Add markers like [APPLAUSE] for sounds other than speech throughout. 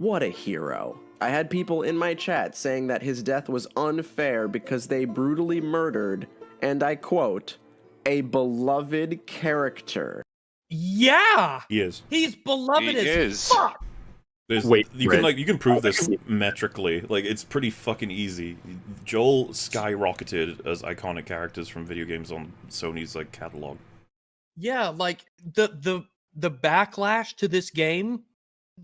What a hero. I had people in my chat saying that his death was unfair because they brutally murdered, and I quote, a beloved character. Yeah, He is. he's beloved He as is. fuck. There's, Wait, you Red. can like you can prove this metrically. Like it's pretty fucking easy. Joel skyrocketed as iconic characters from video games on Sony's like catalog. Yeah, like the the the backlash to this game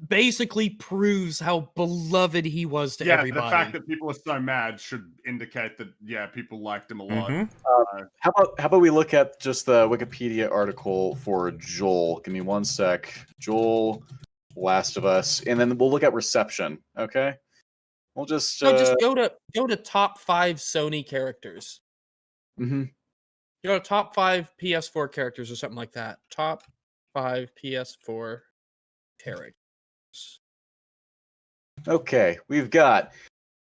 basically proves how beloved he was to yeah, everybody. the fact that people are so mad should indicate that yeah, people liked him a lot. Mhm. How about how about we look at just the Wikipedia article for Joel? Give me one sec. Joel, Last of Us, and then we'll look at reception. Okay, we'll just. no, Uh, just go to go to top five Sony characters. Mm-hmm. You know, top five PS4 characters or something like that. Top five PS4 characters. Okay, we've got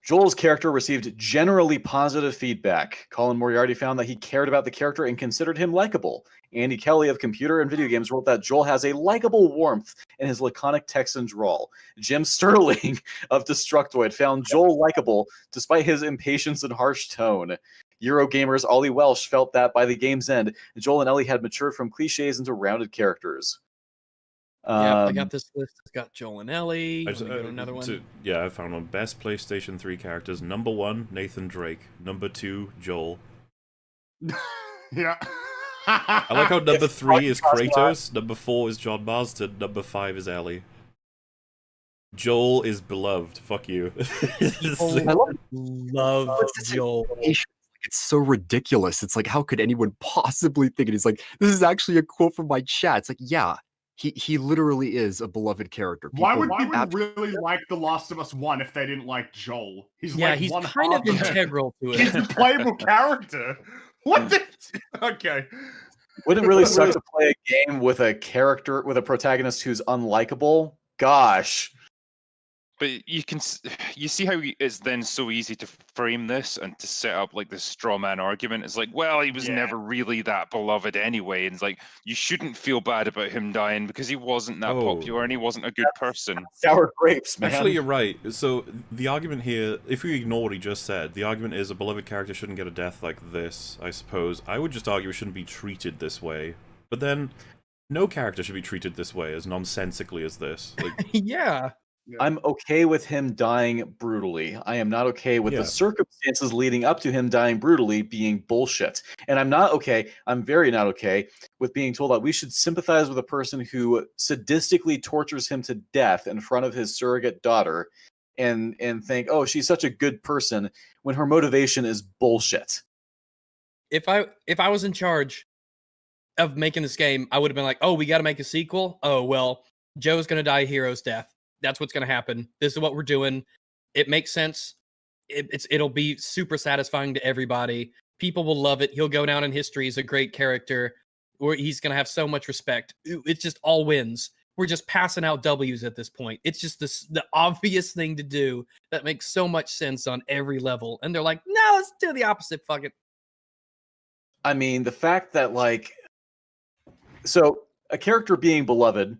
Joel's character received generally positive feedback. Colin Moriarty found that he cared about the character and considered him likable. Andy Kelly of Computer and Video Games wrote that Joel has a likable warmth in his laconic Texan drawl. Jim Sterling [LAUGHS] of Destructoid found Joel likable despite his impatience and harsh tone. Eurogamers Ollie Welsh felt that by the game's end, Joel and Ellie had matured from cliches into rounded characters. Yeah, I Um, got this list. It's got Joel and Ellie. I Let just- me go uh, another one. to- yeah, I found one. Best PlayStation 3 characters. Number one, Nathan Drake. Number two, Joel. [LAUGHS] yeah. I like how [LAUGHS] number If three is Cosmo- Kratos, number four is John Marston, number five is Ellie. Joel is beloved. Fuck you. People [LAUGHS] I love love Joel. It's so ridiculous. It's like, how could anyone possibly think it? He's like, this is actually a quote from my chat. It's like, yeah, he he literally is a beloved character. Why would people ab- really like The Last of Us One if they didn't like Joel? He's Yeah, like he's one kind of integral to it. He's a playable [LAUGHS] character. What hmm. the? [LAUGHS] Okay. Wouldn't it really suck [LAUGHS] to play a game with a character with a protagonist who's unlikable? Gosh. But you can [SIGHS] you see how it's then so easy to frame this and to set up like this straw man argument. It's like, well, he was Yeah. never really that beloved anyway, and it's like you shouldn't feel bad about him dying because he wasn't that Oh. popular and he wasn't a good person. [LAUGHS] Sour grapes, man. Actually, you're right. So the argument here, if we ignore what he just said, the argument is a beloved character shouldn't get a death like this. I suppose I would just argue it shouldn't be treated this way. But then, no character should be treated this way, as nonsensically as this. Like, [LAUGHS] yeah. I'm okay with him dying brutally. I am not okay with Yeah. the circumstances leading up to him dying brutally being bullshit. And I'm not okay, I'm very not okay with being told that we should sympathize with a person who sadistically tortures him to death in front of his surrogate daughter and and think, "Oh, she's such a good person" when her motivation is bullshit. If I if I was in charge of making this game, I would have been like, "Oh, we got to make a sequel. Oh well, Joe's gonna die a hero's death. That's what's gonna happen. This is what we're doing. It makes sense. It, it's it'll be super satisfying to everybody. People will love it. He'll go down in history as a great character. He's gonna have so much respect. It's just all wins. We're just passing out W's at this point. It's just the obvious thing to do that makes so much sense on every level. And they're like, no, let's do the opposite. Fuck it. I mean, the fact that like so a character being beloved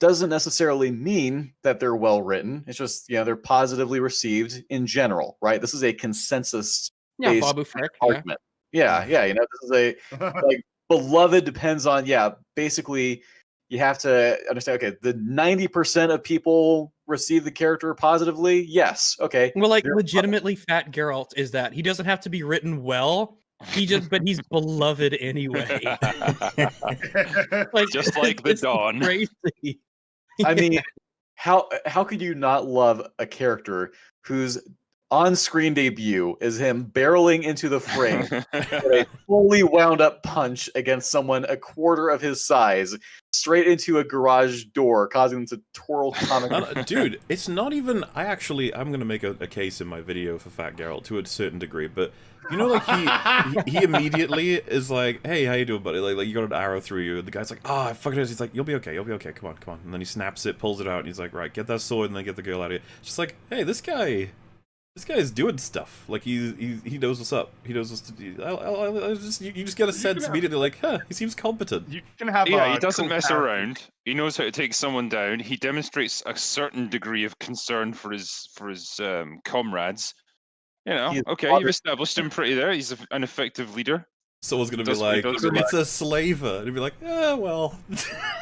doesn't necessarily mean that they're well written. It's just, you know, they're positively received in general, right? This is a consensus Yeah, Based Babu Frick. Yeah. argument. Yeah, yeah, you know, this is a [LAUGHS] like beloved depends on yeah, basically you have to understand okay, the 90% of people receive the character positively. Yes. Okay. Well, like They're- legitimately, Fat Geralt is that he doesn't have to be written well. He just, but he's beloved anyway. [LAUGHS] [LAUGHS] Like, Just like the it's Dawn. Crazy. [LAUGHS] I mean, how how could you not love a character whose on-screen debut is him barreling into the frame [LAUGHS] with a fully wound up punch against someone a quarter of his size, straight into a garage door, causing them to twirl comic. Uh, dude, [LAUGHS] it's not even. I actually, I'm gonna make a, a case in my video for Fat Geralt to a certain degree, but you know, like he he, he [LAUGHS] immediately is like, "Hey, how you doing, buddy?" Like, like you got an arrow through you. And the guy's like, "Ah, oh, fucking." He's like, "You'll be okay. You'll be okay. Come on, come on." And then he snaps it, pulls it out, and he's like, "Right, get that sword, and then get the girl out of here." Just like, hey, this guy, This guy is doing stuff. Like he he, he knows what's up. He knows what's to do. I, I, I just you, you just get a sense have- immediately like, huh, he seems competent. You can have. Yeah, a he doesn't cool mess character. around. He knows how to take someone down. He demonstrates a certain degree of concern for his for his um, comrades. You know, okay, modern- you've established him pretty there. He's a, an effective leader. Someone's gonna be Does what he like, it's a slaver, and he'd be like, [LAUGHS] yeah, well.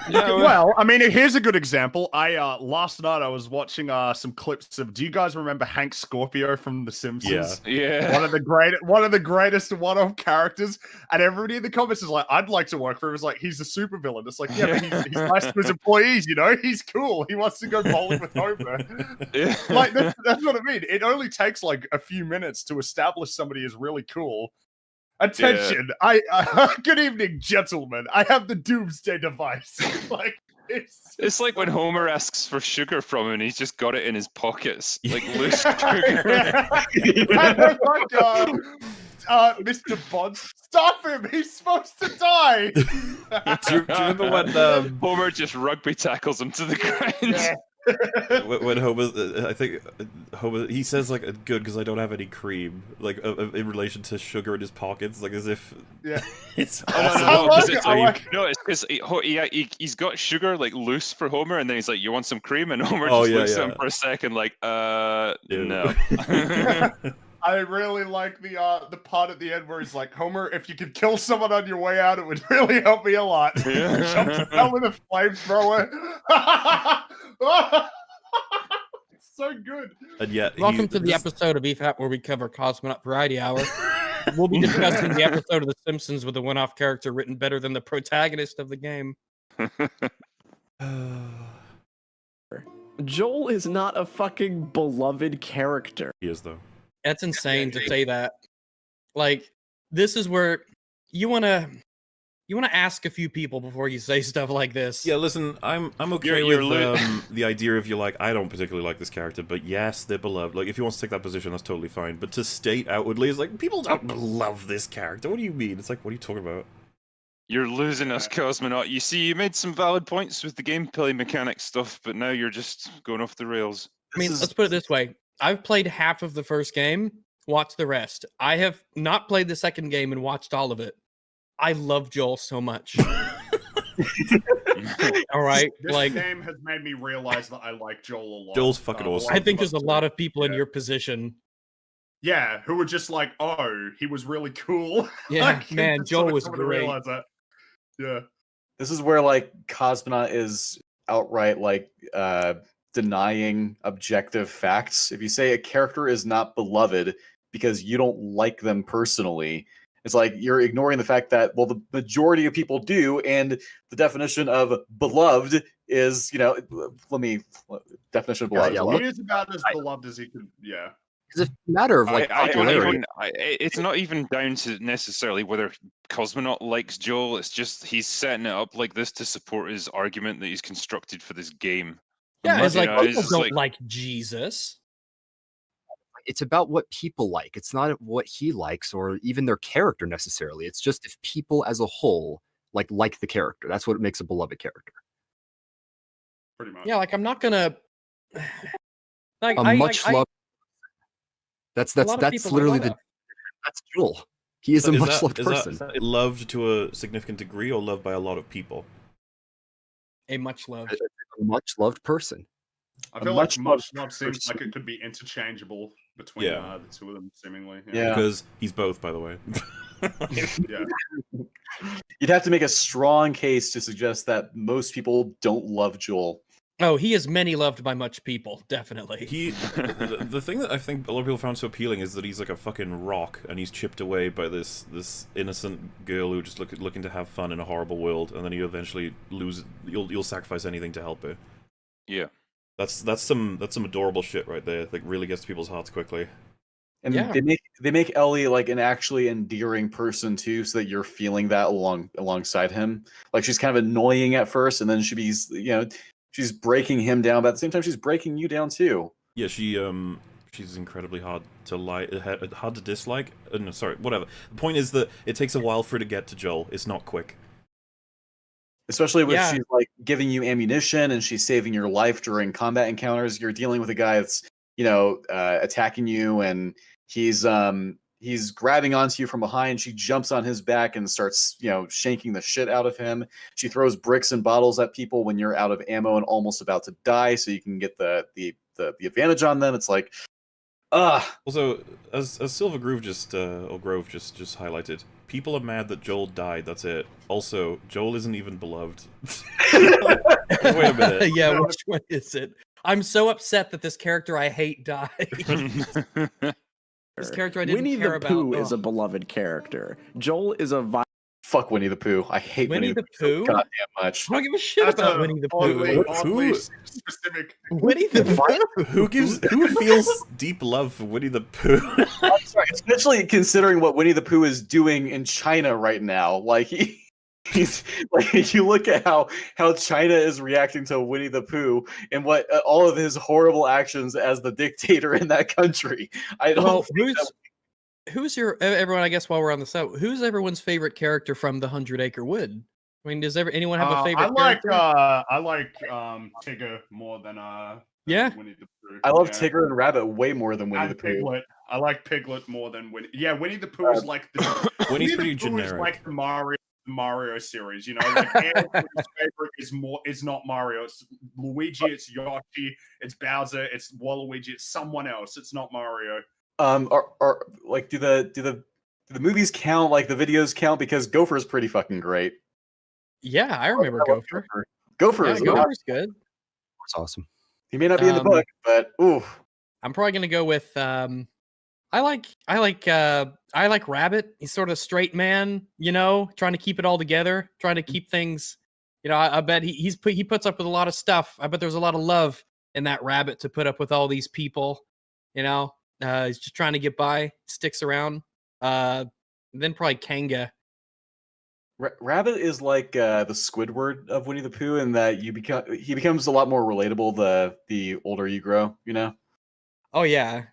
Yeah, well- Well, I mean, here's a good example. I uh last night I was watching uh some clips of. Do you guys remember Hank Scorpio from The Simpsons? Yeah. One of the great, one of the greatest one-off characters, and everybody in the comments is like, "I'd like to work for him." It's like he's a supervillain. It's like, yeah, but he's, he's nice to his employees. You know, he's cool. He wants to go bowling with Homer. yeah. like that's, that's what I mean. It only takes like a few minutes to establish somebody is really cool. Attention! I uh, [LAUGHS] good evening, gentlemen. I have the doomsday device. [LAUGHS] like it's, It's like when Homer asks for sugar from him and he's just got it in his pockets, [LAUGHS] like loose sugar. And I'm like, uh, uh, Mr. Bond, stop him! He's supposed to die. do, you, do you remember when um, Homer just rugby tackles him to the ground. Yeah. [LAUGHS] when, when Homer, uh, I think uh, Homer, he says like, "Good, because I don't have any cream," like uh, uh, in relation to sugar in his pockets, like as if Yeah. [LAUGHS] it's Oh, no, awesome. no, I no, 'cause [LAUGHS] like it, it's I like, like no, it's because he, ho- he, he, he's got sugar like loose for Homer, and then he's like, "You want some cream?" And Homer Oh, just yeah, looks at him yeah. for a second, like, "Uh, Ew. no." I really like the uh the part at the end where he's like, Homer, if you could kill someone on your way out, it would [LAUGHS] really help me a lot. [LAUGHS] Yeah. Jumps out with a flamethrower. it's [LAUGHS] so good. and yet, he- Welcome to the this- episode of EFAP where we cover Cosmonaut Variety Hour. We'll be discussing the episode of The Simpsons with a one-off character written better than the protagonist of the game. [SIGHS] Joel is not a fucking beloved character. he is though. That's insane to say that. Like, this is where you want to you want to ask a few people before you say [LAUGHS] stuff like this. Yeah, listen, I'm I'm okay You're- you're with um, [LAUGHS] the idea of you're like I don't particularly like this character, but yes, they're beloved. Like if you want to take that position, that's totally fine. But to state outwardly is like people don't love this character. What do you mean? It's like what are you talking about? You're losing us, Cosmonaut. You see, you made some valid points with the gameplay mechanic stuff, but now you're just going off the rails. I mean, is- let's put it this way. I've played half of the first game, watched the rest. I have not played the second game and watched all of it. I love Joel so much. [LAUGHS] [LAUGHS] all right. This Like game has made me realize that I like Joel a lot. Joel's fucking Uh, awesome. I think there's a lot of people in your position. Yeah, who were just like, oh, he was really cool. [LAUGHS] Yeah, Like, man, Joel was great. that. Yeah. This is where like Cosmonaut is outright like uh denying objective facts. If you say a character is not beloved because you don't like them personally, it's like you're ignoring the fact that well the majority of people do and the definition of beloved is, you know, let me definition of beloved. yeah, is look- He is about as beloved as he could. Yeah. It's a matter of like I don't even. I, i- it's not even down to necessarily whether Cosmonaut likes Joel. It's just he's setting it up like this to support his argument that he's constructed for this game. Yeah, it's like know, people it's don't like- like Jesus. it's about what people like. It's not what he likes or even their character necessarily. It's just if people as a whole like like the character. That's what makes a beloved character. Pretty much. Yeah, like I'm not gonna [SIGHS] like A I, much I, I, loved. That's that's that's literally the that. that's Joel. He is a Is much that- loved is person. is that loved to a significant degree or loved by a lot of people? A much loved. a much loved person. I feel like much much loved love seems like it could be interchangeable between Yeah. uh, the two of them, seemingly. Yeah. Because he's both, by the way. [LAUGHS] yeah. You'd have to make a strong case to suggest that most people don't love Joel. Oh, he is many loved by much people, definitely. He, the, the thing that I think a lot of people found so appealing is that he's like a fucking rock, and he's chipped away by this this innocent girl who just look, looking to have fun in a horrible world, and then you eventually lose. You'll you'll sacrifice anything to help her. Yeah. That's that's some that's some adorable shit right there. Like really gets to people's hearts quickly. And Yeah. they make they make Ellie like an actually endearing person too, so that you're feeling that along alongside him. Like she's kind of annoying at first, and then she be you know she's breaking him down, but at the same time she's breaking you down too. Yeah, she um she's incredibly hard to like, hard to dislike. Uh, no, sorry, whatever. The point is that it takes a while for her to get to Joel. It's not quick. Especially when Yeah. she's like giving you ammunition and she's saving your life during combat encounters. You're dealing with a guy that's you know, uh, attacking you, and he's um he's grabbing onto you from behind. She jumps on his back and starts, you know, shanking the shit out of him. She throws bricks and bottles at people when you're out of ammo and almost about to die, so you can get the the the, the advantage on them. It's like, ah, Also, as as Silver Groove just uh, or Grove just just highlighted, people are mad that Joel died. That's it. Also, Joel isn't even beloved. [LAUGHS] Wait a minute. [LAUGHS] yeah, which one is it? I'm so upset that this character I hate died. [LAUGHS] this character I didn't Winnie care the Pooh about. is a beloved character. Joel is a vi- fuck Winnie the Pooh. I hate Winnie Winnie, the the Pooh. Pooh? Goddamn much. I don't give a shit That's about a Winnie the oddly, Pooh. oddly Who- specific. Winnie the Pooh. Who gives who feels deep love for Winnie the Pooh? [LAUGHS] I'm sorry, especially considering what Winnie the Pooh is doing in China right now. Like he, [LAUGHS] he's like [LAUGHS] you look at how how China is reacting to Winnie the Pooh and what uh, all of his horrible actions as the dictator in that country. I don't. Well, who's that- who's your everyone? I guess while we're on the set, who's everyone's favorite character from the Hundred Acre Wood? I mean, does ever anyone have Uh, a favorite? I like character? uh I like um Tigger more than uh Yeah. Winnie the Pooh. I love yeah. Tigger and Rabbit way more than Winnie and the Pooh. Piglet. I like Piglet more than Winnie. Yeah, Winnie the Pooh is like the [COUGHS] Winnie's Winnie pretty the Pooh is like the Mario the Mario series. You know, [LAUGHS] like favorite is more is not Mario. It's Luigi. It's Yoshi. It's Bowser. It's Waluigi. It's someone else. It's not Mario. Um, are, are like do the do the do the movies count? Like the videos count because Gopher is pretty fucking great. Yeah, I remember I love Gopher. Gopher Yeah, is Gopher's good. It's awesome. he may not be in the Um, book, but ooh, I'm probably gonna go with um I like I like uh I like Rabbit. He's sort of a straight man, you know, trying to keep it all together, trying to keep things, you know, I, I bet he, he's put he puts up with a lot of stuff. I bet there's a lot of love in that rabbit to put up with all these people, you know. Uh he's just trying to get by, sticks around. Uh then probably Kanga. Ra- Rabbit is like uh, the Squidward of Winnie the Pooh, in that you become he becomes a lot more relatable the the older you grow. You know. Oh yeah.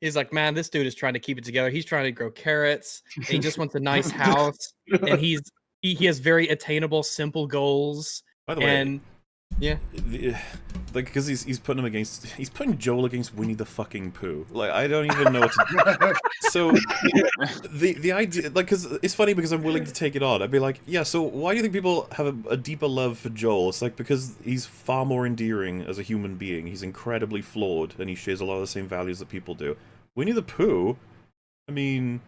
He's like, man, this dude is trying to keep it together. He's trying to grow carrots. he just wants a nice [LAUGHS] house. and he's he, he has very attainable, simple goals. By the way, And yeah, the, [SIGHS] like because he's he's putting him against he's putting Joel against Winnie the fucking Pooh. Like I don't even know what to. do. [LAUGHS] So the the idea like because it's funny because I'm willing to take it on. I'd be like, yeah. So why do you think people have a, a deeper love for Joel? It's like because he's far more endearing as a human being. He's incredibly flawed and he shares a lot of the same values that people do. Winnie the Pooh, I mean.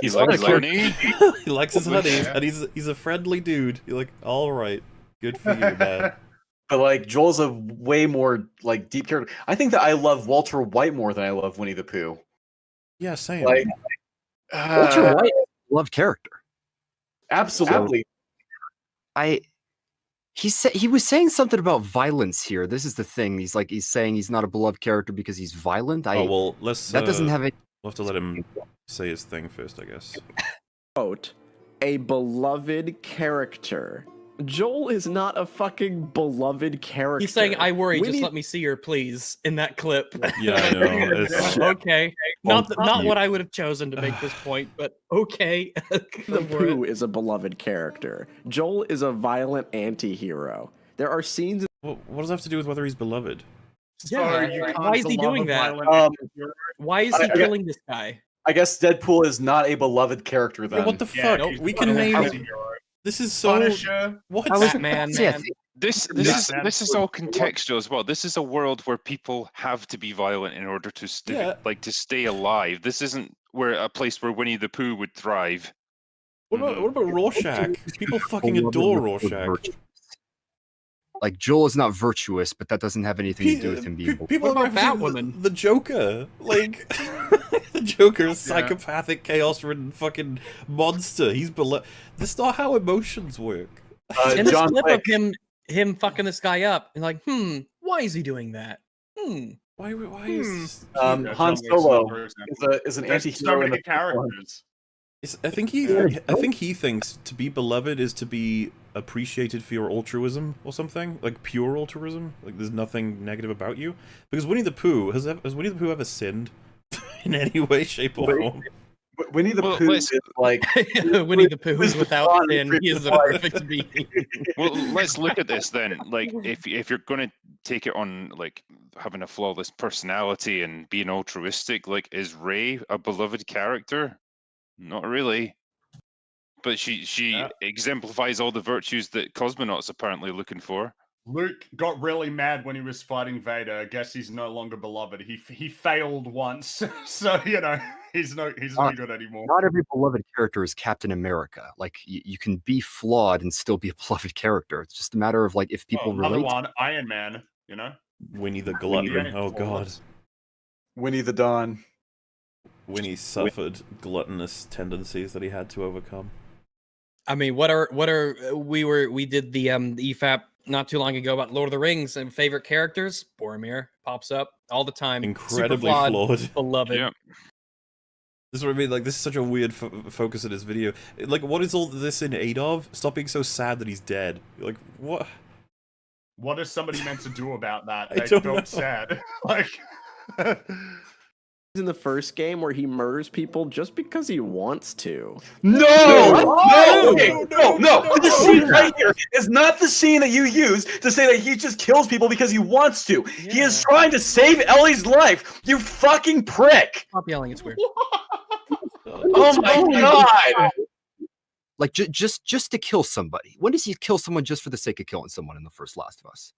He's like not a honey. [LAUGHS] he likes his honey, yeah. and he's he's a friendly dude. You're like, all right, good for you, man. [LAUGHS] But like Joel's a way more like deep character. I think that I love Walter White more than I love Winnie the Pooh. Yeah, same. Like, Walter uh, White, loved character. absolutely. I he said he was saying something about violence here. This is the thing. He's like he's saying he's not a beloved character because he's violent. I oh well, let's. that doesn't uh, have any. We'll have to let him say his thing first, I guess. quote, a beloved character. Joel is not a fucking beloved character. he's saying, "I worry. Winnie- Just let me see her, please." In that clip. [LAUGHS] Yeah, I know. [LAUGHS] It's, [LAUGHS] okay. Not th- fuck not what I would have chosen to make this point, but okay. The Go for it. Pooh is a beloved character. Joel is a violent anti-hero. There are scenes what, what does that have to do with whether he's beloved? So Yeah, you why is he doing that? Um. Why is he I- killing this guy? I guess Deadpool is not a beloved character then. Yeah, what the Yeah, fuck? he's we can name. Anti-hero. This is so. Punisher. What? I Batman, man. This this Yeah. is this is all contextual as well. This is a world where people have to be violent in order to stay Yeah. like to stay alive. This isn't where a place where Winnie the Pooh would thrive. What about what about mm-hmm. Rorschach? [LAUGHS] People fucking adore with- with Rorschach. Like Joel is not virtuous, but that doesn't have anything to do with him being. pe- people What about referencing the, Batwoman? the Joker, like [LAUGHS] [LAUGHS] the Joker, is psychopathic, chaos-ridden fucking monster. He's below. That's not how emotions work. Uh, And this John clip Wick. of him him fucking this guy up and like, hmm, why is he doing that? Hmm. Why? Why Hmm. is? Um, Yeah, Han John Solo is a is an There's anti-hero so in many the characters. It's, I think he. I think he thinks to be beloved is to be appreciated for your altruism or something, like pure altruism. Like there's nothing negative about you. Because Winnie the Pooh has ever, has Winnie the Pooh ever sinned in any way, shape, or Wait. form? W- Winnie the Well, Pooh is like [LAUGHS] Winnie the Pooh is without Ron sin. He is the perfect being. [LAUGHS] Well, let's look at this then. Like, if if you're going to take it on like having a flawless personality and being altruistic. Like, is Rey a beloved character? Not really. But she she Yeah. exemplifies all the virtues that cosmonauts apparently looking for. Luke got really mad when he was fighting Vader. I guess he's no longer beloved. He he failed once, [LAUGHS] so you know he's no he's no Uh, good anymore. Not every beloved character is Captain America. Like you, you can be flawed and still be a [LAUGHS] beloved character. It's just a matter of like if Well, people another relate. one, Iron Man. You know, Winnie the Glutton. the Oh god. Winnie the Dawn. Winnie suffered gluttonous tendencies that he had to overcome. I mean, what are what are we were we did the um the EFAP not too long ago about Lord of the Rings and favorite characters. Boromir pops up all the time. Incredibly flawed, flawed. beloved. Yeah. This is what I mean. Like, this is such a weird fo- focus in this video. Like, what is all this in aid of? Stop being so sad that he's dead. Like, what? what is somebody meant to do about that? [LAUGHS] I They don't felt know. sad. [LAUGHS] like, [LAUGHS] in the first game where he murders people just because he wants to. No! No! No! No, no, no, no! This scene right here is not the scene that you use to say that he just kills people because he wants to. He is trying to save Ellie's life. You fucking prick! Stop yelling. It's weird. [LAUGHS] Oh my god! Like ju- just just to kill somebody. When does he kill someone just for the sake of killing someone in the first Last of Us?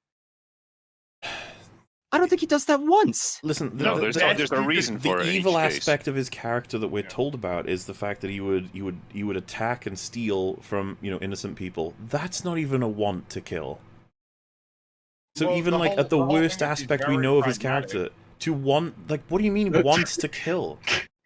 I don't think he does that once. Listen, the, No, there's the- a, there's a reason the for it. in evil each case. aspect of his character that we're Yeah. told about is the fact that he would he would he would attack and steal from you know innocent people. That's not even a want to kill. So Well, even like whole- at the, the worst thing is he's aspect we very know of his pragmatic. character, to want like what do you mean [LAUGHS] wants to kill?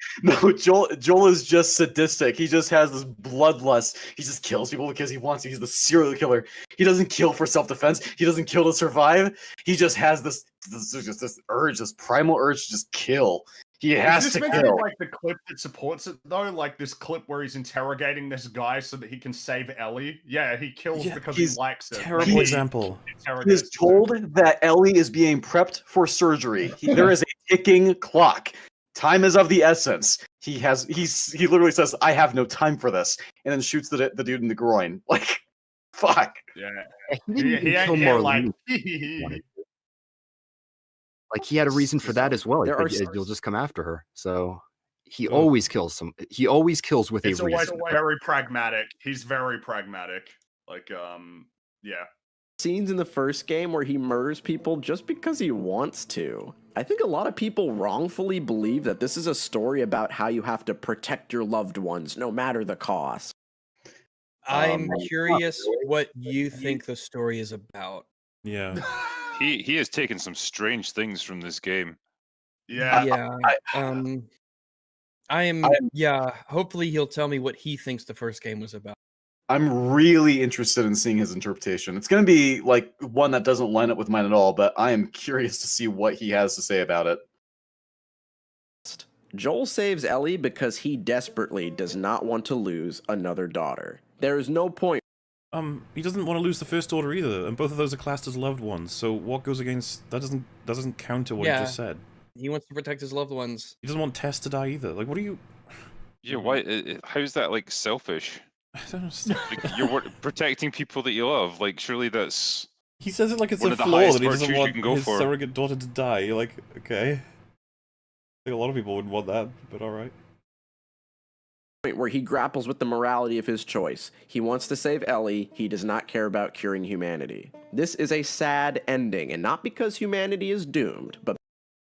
[LAUGHS] No, Joel Joel is just sadistic. He just has this bloodlust. He just kills people because he wants to. He's the serial killer. He doesn't kill for self-defense. He doesn't kill to survive. He just has this this, just this urge, this primal urge to just kill. He has is to this meant to kill. like the clip that supports it though? Like this clip where he's interrogating this guy so that he can save Ellie? Yeah, he kills Yeah, because he's he likes it. Terrible He- example. He is told that Ellie is being prepped for surgery. He- there [LAUGHS] is a ticking clock. Time is of the essence. He has he's he literally says, "I have no time for this," and then shoots the the dude in the groin. [LAUGHS] Like, fuck. Yeah, [LAUGHS] He he, didn't he, even kill like, Marlene. [LAUGHS] Like he had a reason for that as well. He There are "You'll just come after her." So he Well- always kills some. He always kills with it's a always reason. very pragmatic. He's very pragmatic. Like, um, yeah. Scenes in the first game where he murders people just because he wants to. I think a lot of people wrongfully believe that this is a story about how you have to protect your loved ones no matter the cost. I'm Um, curious [LAUGHS] what you think the story is about. Yeah. [LAUGHS] He he has taken some strange things from this game. yeah. yeah. um I am I- yeah, hopefully he'll tell me what he thinks the first game was about. I'm really interested in seeing his interpretation. It's going to be like one that doesn't line up with mine at all, but I am curious to see what he has to say about it. Joel saves Ellie because he desperately does not want to lose another daughter. There is no point Um, he doesn't want to lose the first daughter either, and both of those are classed as loved ones. So what goes against that doesn't that doesn't counter what Yeah. he just said. He wants to protect his loved ones. He doesn't want Tess to die either. Like, what are you? Yeah, why? i- i- How's that like selfish? I don't understand. Like, you're protecting people that you love. Like, surely that's He says it like it's One a of the flaw highest that he doesn't virtues you want can go his for. surrogate daughter to die. You're like, okay. I think a lot of people wouldn't want that, but all right. where he grapples with the morality of his choice. He wants to save Ellie, he does not care about curing humanity. This is a sad ending, and not because humanity is doomed, but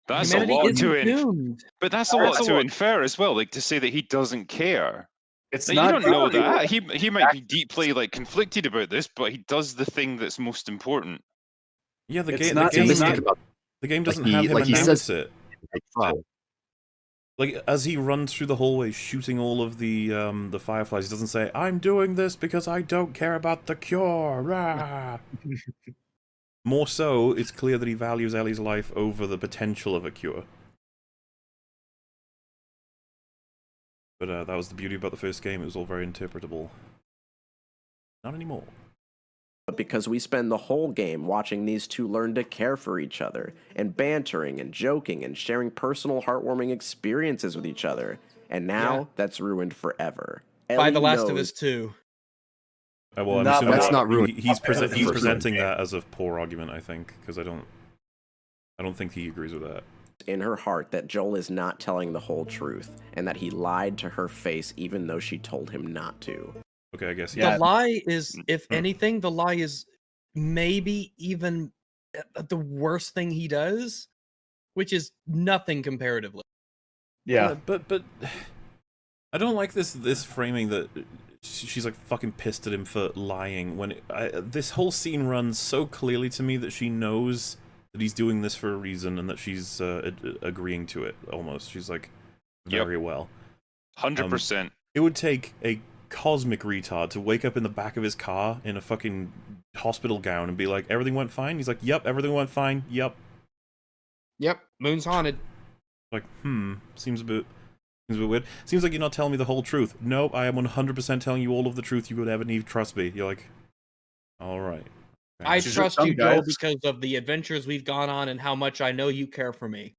that's Humanity a lot isn't to in- doomed. But that's a That's lot a to lot. infer as well. Like to say that he doesn't care. It's Like, not you don't know good. that. He he might be deeply like conflicted about this, but he does the thing that's most important. Yeah, the, It's ga- not- the game. not- about The game doesn't he- have him like he announce says- it. like, oh, Like as he runs through the hallway shooting all of the um the fireflies, he doesn't say, "I'm doing this because I don't care about the cure." Rah. [LAUGHS] More so, it's clear that he values Ellie's life over the potential of a cure. But uh, that was the beauty about the first game; it was all very interpretable. Not anymore. but because we spend the whole game watching these two learn to care for each other, and bantering and joking and sharing personal heartwarming experiences with each other. And now Yeah. that's ruined forever. By The Last of Us 2. Uh, well, I'm Not- that's that- not ruined. he- He's, That's prese- he's presenting that as a poor argument, I think, because I don't. I don't think he agrees with that. In her heart that Joel is not telling the whole truth and that he lied to her face even though she told him not to. Okay, I guess. Yeah. The lie is, Mm, if mm. anything, the lie is maybe even uh, the worst thing he does, which is nothing comparatively. Yeah. Uh, but but [SIGHS] I don't like this this framing that she's like fucking pissed at him for lying when it, I, this whole scene runs so clearly to me that she knows that he's doing this for a reason and that she's uh, ad- agreeing to it almost. She's like Yep. very well. Hundred percent. It would take a cosmic retard to wake up in the back of his car in a fucking hospital gown and be like, "Everything went fine." He's like, "Yep, everything went fine. Yep." Yep, moon's haunted. Like, hmm, seems a bit seems a bit weird. Seems like you're not telling me the whole truth. Nope, I am 100% telling you all of the truth you would ever need. Trust me. You're like, all right. I She's trust you, some Joel, because of the adventures we've gone on and how much I know you care for me.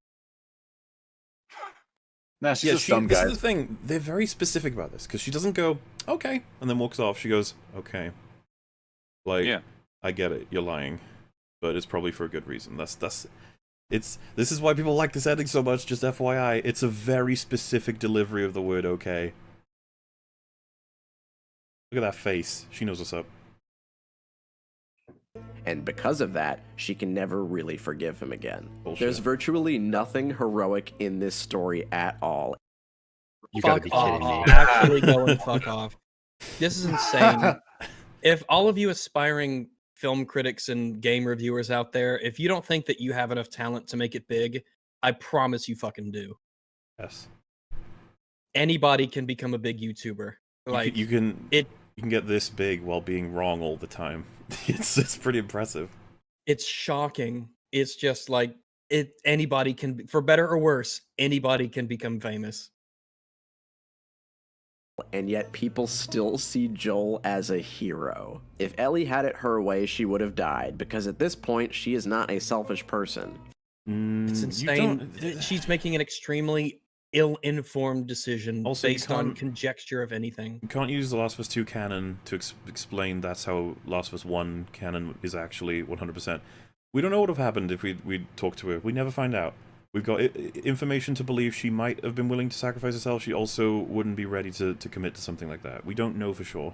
Nah, she's yeah, just she, dumb this guy. is the thing. They're very specific about this because she doesn't go okay and then walks off. She goes okay. Like, Yeah. I get it. You're lying, but it's probably for a good reason. That's that's. It's this is why people like this ending so much. Just FYI, it's a very specific delivery of the word okay. Look at that face. She knows what's up. And because of that, she can never really forgive him again. Bullshit. There's virtually nothing heroic in this story at all. You gotta fuck be kidding off. me. Actually go and fuck [LAUGHS] off. This is insane. if all of you aspiring film critics and game reviewers out there, if you don't think that you have enough talent to make it big, I promise you fucking do. Yes. Anybody can become a big YouTuber. You Like can, you can it- you can get this big while being wrong all the time. [LAUGHS] It's it's pretty impressive. it's shocking. It's just like it anybody can for better or worse, anybody can become famous. And yet people still see Joel as a hero. If Ellie had it her way, she would have died, because at this point, she is not a selfish person. Mm, It's insane. She's making an extremely ill-informed decision Also, based on conjecture of anything. You can't use The Last of Us 2 canon to ex- explain that's how Last of Us 1 canon is actually 100%. We don't know what would have happened if we we talked to her. We never find out. We've got information to believe she might have been willing to sacrifice herself. She also wouldn't be ready to, to commit to something like that. We don't know for sure.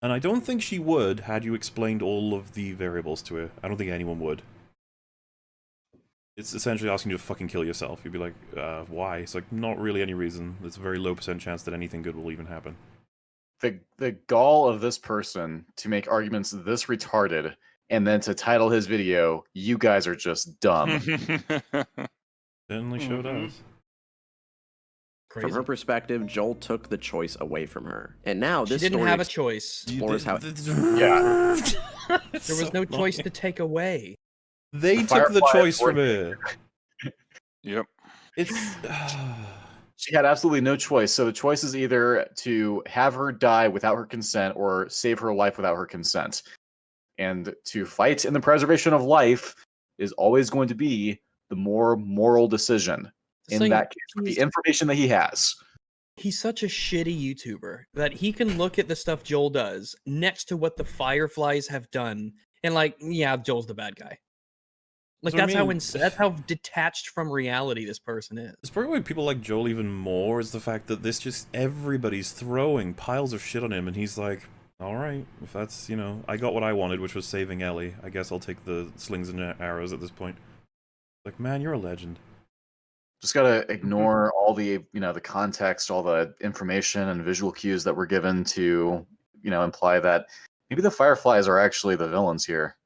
And I don't think she would had you explained all of the variables to her. I don't think anyone would. It's essentially asking you to fucking kill yourself. You'd be like, uh, why? It's like, not really any reason. There's a very low percent chance that anything good will even happen. the the gall of this person to make arguments this retarded and then to title his video you guys are just dumb [LAUGHS] Certainly sure Mhm. does. Crazy. From her perspective, Joel took the choice away from her. And now she this didn't story have a choice. explores how [LAUGHS] Yeah. [LAUGHS] There was no choice to take away. They The took the choice from avoided her. yep. It's. [SIGHS] she had absolutely no choice so the choice is either to have her die without her consent or save her life without her consent and to fight in the preservation of life is always going to be the more moral decision in Saying that case with the information that he has He's such a shitty YouTuber that he can look at the stuff Joel does next to what the Fireflies have done, and like, yeah, Joel's the bad guy. Like That's what I that's how ins- that's how detached from reality this person is. It's probably why people like Joel even more is the fact that this just everybody's throwing piles of shit on him, and he's like, "All right, if that's you know, I got what I wanted, which was saving Ellie. I guess I'll take the slings and arrows at this point." Like, man, you're a legend. just gotta ignore all the you know the context all the information and visual cues that were given to you know imply that maybe the fireflies are actually the villains here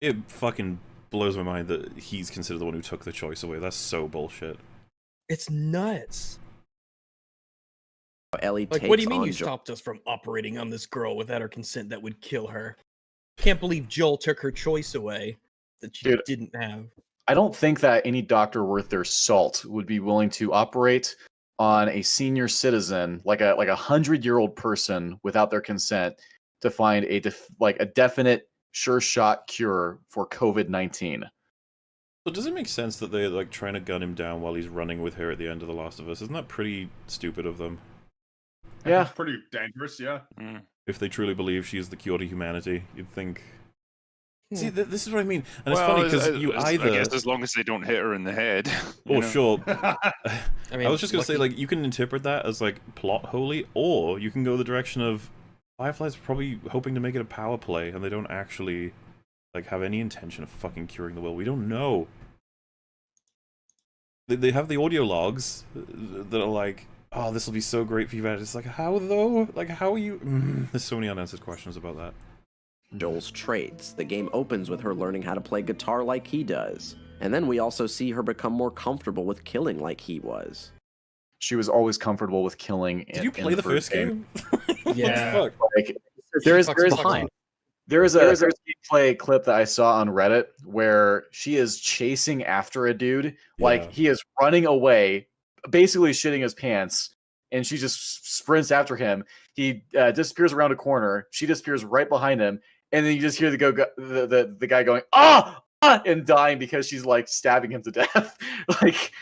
It fucking blows my mind that he's considered the one who took the choice away. That's so bullshit. It's nuts. Ellie Like, what do you mean you Joel. stopped us from operating on this girl without her consent that would kill her? Can't believe Joel took her choice away that she Dude. didn't have. i don't think that any doctor worth their salt would be willing to operate on a senior citizen like a like a hundred year old person without their consent to find a def- like a definite sure shot cure for covid-19 So does it make sense that they're like trying to gun him down while he's running with her at the end of The Last of Us? Isn't that pretty stupid of them? yeah It's pretty dangerous, yeah. Mm. If they truly believe she is the cure to humanity, you'd think See, th- this is what I mean, and it's funny because you as- either. I guess as long as they don't hit her in the head. [LAUGHS] Oh, know? sure. [LAUGHS] I mean, I was just gonna say, like, you can interpret that as like plot holy, or you can go the direction of Firefly's probably hoping to make it a power play, and they don't actually like have any intention of fucking curing the will. We don't know. They, they have the audio logs that are like, oh, this will be so great for you. guys." It's like, how though? Like, how are you? Mm, [LAUGHS] there's so many unanswered questions about that. Joel's traits. The game opens with her learning how to play guitar like he does. And then we also see her become more comfortable with killing like he was. She was always comfortable with killing. Did in- you in play the first game? [LAUGHS] What the Yeah. Like, there is there is behind. There is a there's a gameplay clip that I saw on Reddit where she is chasing after a dude, like Yeah. he is running away, basically shitting his pants, and she just sprints after him. He uh, disappears around a corner. She disappears right behind him, and then you just hear the go the the, the guy going ah ah and dying because she's like stabbing him to death. [LAUGHS] like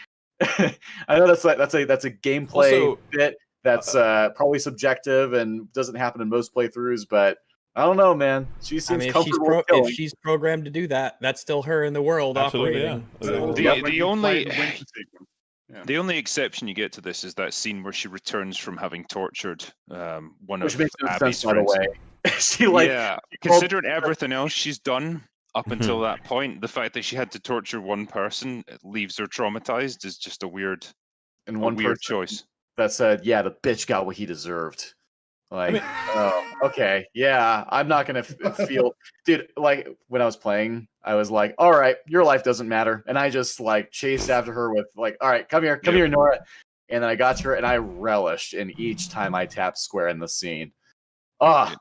[LAUGHS] I know that's like that's a that's a gameplay Also, bit that's uh, probably subjective and doesn't happen in most playthroughs, but I don't know, man. She I seems mean, if she's, comfortable pro- if she's programmed to do that, that's still her in the world Absolutely, operating. yeah. So- The- Yeah, the only- the. Yeah. The only exception you get to this is that scene where she returns from having tortured um, one Which of makes no Abby's sense, by the friends. way. [LAUGHS] she like yeah, she called- considering everything else she's done up Mhm. until that point, the fact that she had to torture one person leaves her traumatized is just a weird, and a one weird choice. that said, "Yeah, the bitch got what he deserved." Like, mean- oh, okay, yeah, I'm not gonna f- [LAUGHS] feel, dude. Like when I was playing, I was like, "All right, your life doesn't matter," and I just like chased after her with like, "All right, come here, come Yep. here, Nora," and then I got to her, and I relished in each time I tapped square in the scene. Ah,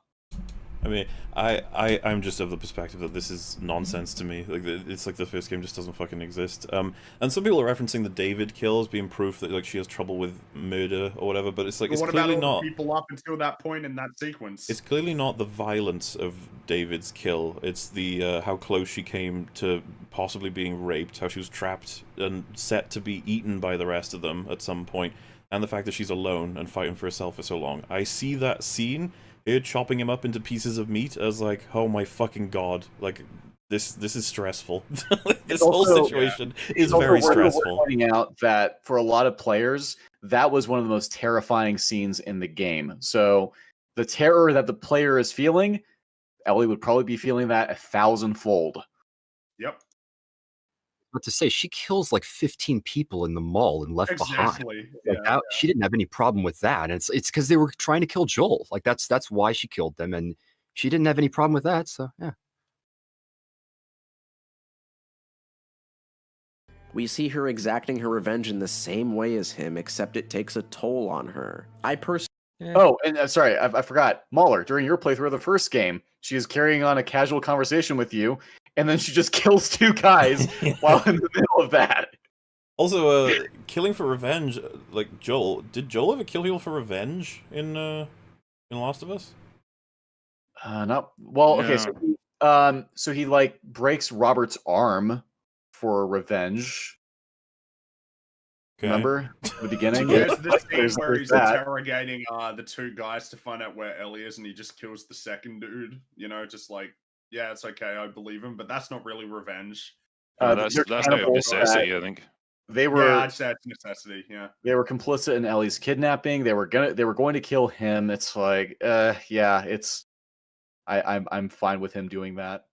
I mean, I, I, I'm just of the perspective that this is nonsense to me. Like, it's like the first game just doesn't fucking exist. Um, and some people are referencing the David kill as being proof that like she has trouble with murder or whatever. But it's like But it's what about clearly not. people up until that point in that sequence? It's clearly not the violence of David's kill. It's the uh, how close she came to possibly being raped, how she was trapped and set to be eaten by the rest of them at some point, and the fact that she's alone and fighting for herself for so long. I see that scene, her chopping him up into pieces of meat, as like, oh my fucking god, like this this is stressful. [LAUGHS] this whole situation It's is very worth- worth stressful. Pointing out that for a lot of players, that was one of the most terrifying scenes in the game. So the terror that the player is feeling, Ellie would probably be feeling that a thousandfold. yep, But to say she kills like 15 people in the mall and left behind. exactly. Like yeah. that, she didn't have any problem with that. And it's it's because they were trying to kill Joel. Like that's that's why she killed them, and she didn't have any problem with that. So yeah. We see her exacting her revenge in the same way as him, except it takes a toll on her. I personally Oh, and uh, sorry, I, I forgot. Mauler, during your playthrough of the first game, she is carrying on a casual conversation with you, and then she just [LAUGHS] kills two guys [LAUGHS] while in the middle of that. Also, uh, killing for revenge, uh, like Joel. Did Joel ever kill people for revenge in uh, in Last of Us? Uh, not well. Okay, so he, um, so he like breaks Robert's arm for revenge. Okay. Remember [LAUGHS] the beginning? There's the scene There's- where there's he's that. interrogating uh, the two guys to find out where Ellie is, and he just kills the second dude. You know, just like, yeah, it's okay, I believe him, but that's not really revenge. Uh, Uh, that's they're that's out of cannibals that- necessity, I think. They were yeah, I'd it's necessity. Yeah, they were complicit in Ellie's kidnapping. They were gonna they were going to kill him. It's like, uh, yeah, it's. I, I'm I'm fine with him doing that.